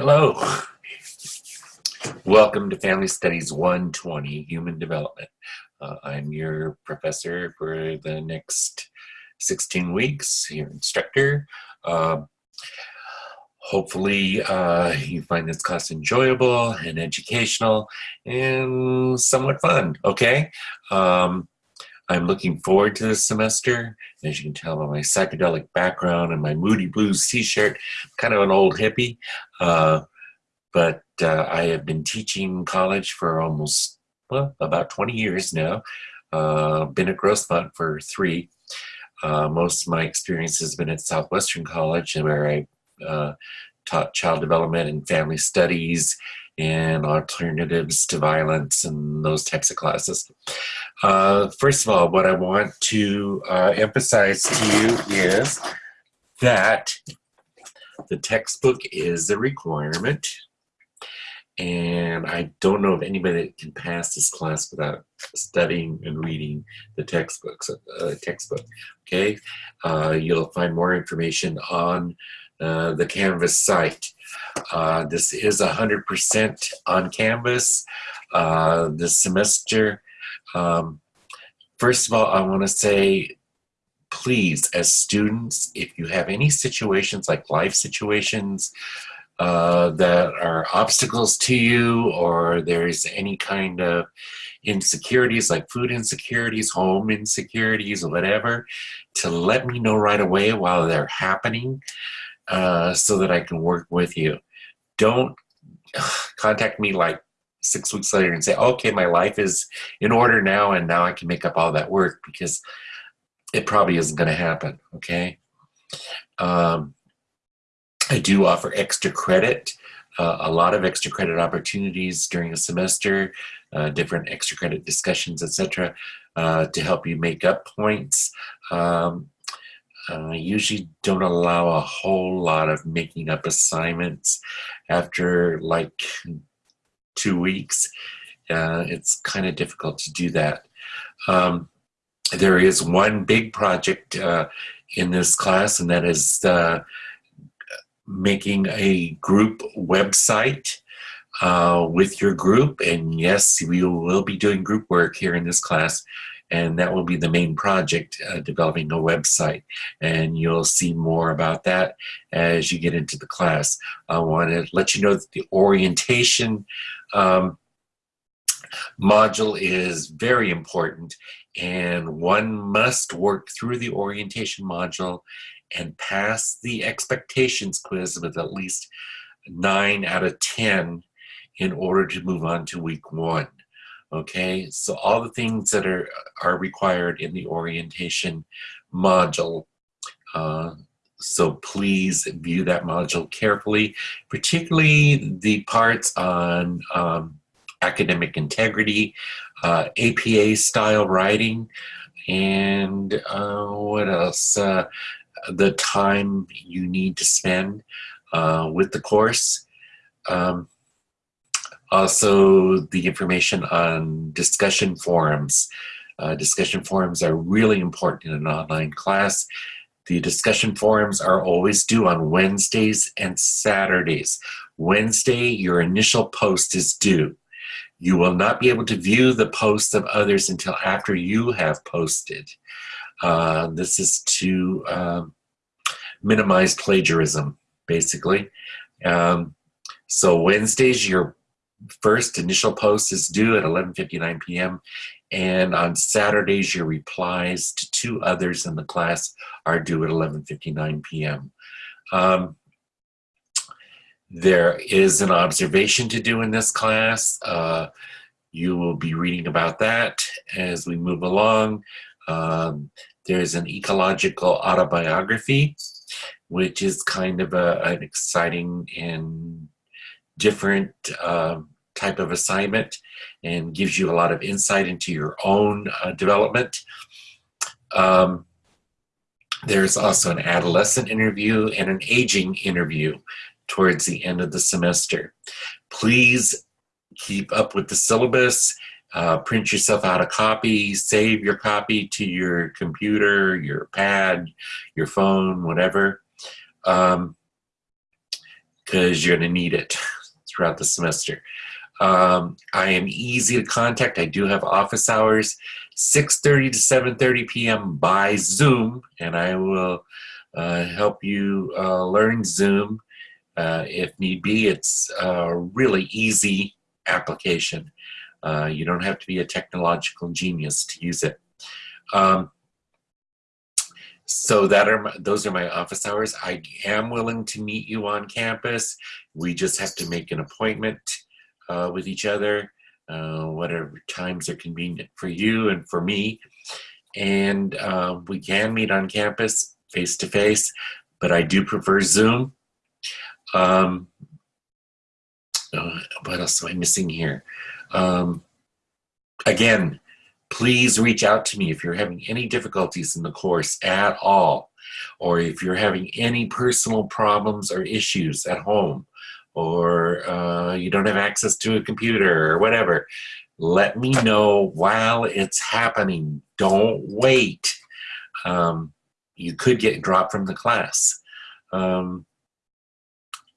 Hello. Welcome to Family Studies 120, Human Development. Uh, I'm your professor for the next 16 weeks, your instructor. Uh, hopefully uh, you find this class enjoyable and educational and somewhat fun, okay? Um, I'm looking forward to this semester. As you can tell by my psychedelic background and my Moody Blues t-shirt, kind of an old hippie. Uh, but uh, I have been teaching college for almost, well, about 20 years now. Uh, been at Grossmont for three. Uh, most of my experience has been at Southwestern College where I uh, taught child development and family studies and alternatives to violence and those types of classes. Uh, first of all, what I want to emphasize to you is that the textbook is a requirement and I don't know if anybody can pass this class without studying and reading the textbooks, uh, textbook, okay? Uh, you'll find more information on uh, the Canvas site. Uh, this is a 100% on Canvas uh, this semester. Um, first of all, I want to say, please, as students, if you have any situations like life situations uh, that are obstacles to you or there's any kind of insecurities like food insecurities, home insecurities, whatever, to let me know right away while they're happening uh, so that I can work with you. Don't contact me like six weeks later and say, okay, my life is in order now and now I can make up all that work because it probably isn't going to happen, okay? Um, I do offer extra credit, uh, a lot of extra credit opportunities during a semester, uh, different extra credit discussions, etc., uh, to help you make up points. Um, I usually don't allow a whole lot of making up assignments after like two weeks. Uh, it's kind of difficult to do that. Um, there is one big project uh, in this class, and that is uh, making a group website uh, with your group. And yes, we will be doing group work here in this class and that will be the main project, uh, developing a website. And you'll see more about that as you get into the class. I want to let you know that the orientation um, module is very important and one must work through the orientation module and pass the expectations quiz with at least 9 out of 10 in order to move on to week one. Okay, so all the things that are, are required in the orientation module. Uh, so please view that module carefully, particularly the parts on um, academic integrity, uh, APA style writing, and uh, what else? Uh, the time you need to spend uh, with the course. Um, also, the information on discussion forums. Uh, discussion forums are really important in an online class. The discussion forums are always due on Wednesdays and Saturdays. Wednesday, your initial post is due. You will not be able to view the posts of others until after you have posted. Uh, this is to um, minimize plagiarism, basically. Um, so Wednesdays, your first initial post is due at 11.59 p.m. And on Saturdays, your replies to two others in the class are due at 11.59 p.m. Um, there is an observation to do in this class. Uh, you will be reading about that as we move along. Um, there's an ecological autobiography, which is kind of a, an exciting and different uh, type of assignment and gives you a lot of insight into your own uh, development. Um, there's also an adolescent interview and an aging interview towards the end of the semester. Please keep up with the syllabus, uh, print yourself out a copy, save your copy to your computer, your pad, your phone, whatever. Um, because you're going to need it throughout the semester. Um, I am easy to contact. I do have office hours, 6.30 to 7.30 p.m. by Zoom, and I will uh, help you uh, learn Zoom uh, if need be. It's a really easy application. Uh, you don't have to be a technological genius to use it. Um, so that are my, those are my office hours. I am willing to meet you on campus. We just have to make an appointment uh, with each other, uh, whatever times are convenient for you and for me. And uh, we can meet on campus face to face, but I do prefer Zoom. Um, uh, what else am I missing here? Um, again, please reach out to me if you're having any difficulties in the course at all, or if you're having any personal problems or issues at home, or uh, you don't have access to a computer or whatever. Let me know while it's happening. Don't wait. Um, you could get dropped from the class. Um,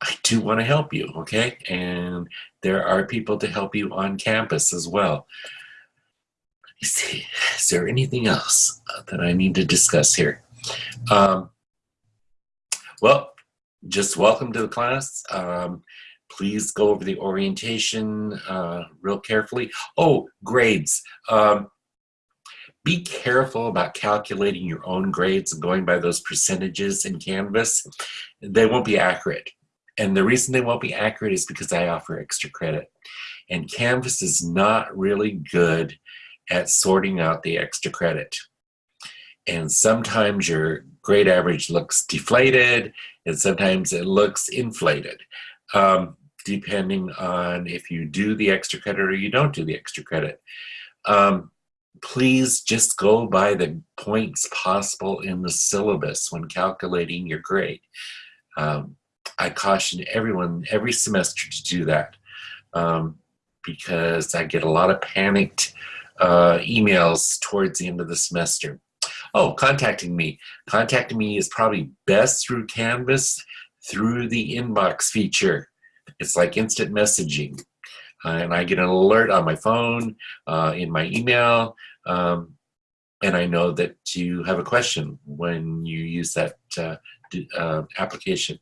I do want to help you, okay? And there are people to help you on campus as well. See, is there anything else that I need to discuss here? Um, well, just welcome to the class. Um, please go over the orientation uh, real carefully. Oh, grades. Um, be careful about calculating your own grades and going by those percentages in Canvas. They won't be accurate. And the reason they won't be accurate is because I offer extra credit. And Canvas is not really good at sorting out the extra credit. And sometimes your grade average looks deflated, and sometimes it looks inflated, um, depending on if you do the extra credit or you don't do the extra credit. Um, please just go by the points possible in the syllabus when calculating your grade. Um, I caution everyone every semester to do that um, because I get a lot of panicked uh, emails towards the end of the semester. Oh, contacting me. Contacting me is probably best through Canvas, through the inbox feature. It's like instant messaging. Uh, and I get an alert on my phone, uh, in my email, um, and I know that you have a question when you use that uh, uh application.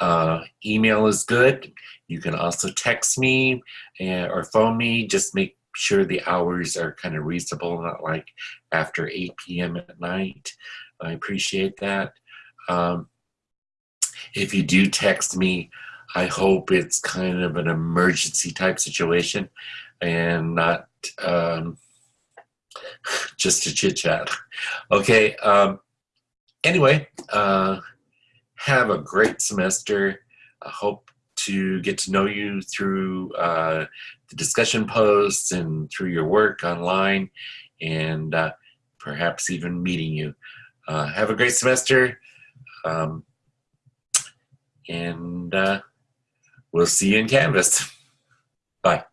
Uh, email is good. You can also text me and, or phone me. Just make sure the hours are kind of reasonable, not like after 8 p.m. at night. I appreciate that. Um, if you do text me, I hope it's kind of an emergency type situation and not um, just a chit chat. Okay. Um, anyway, uh, have a great semester. I hope to get to know you through uh, the discussion posts and through your work online and uh, perhaps even meeting you. Uh, have a great semester um, and uh, we'll see you in Canvas. Bye.